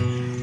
Mm-hmm.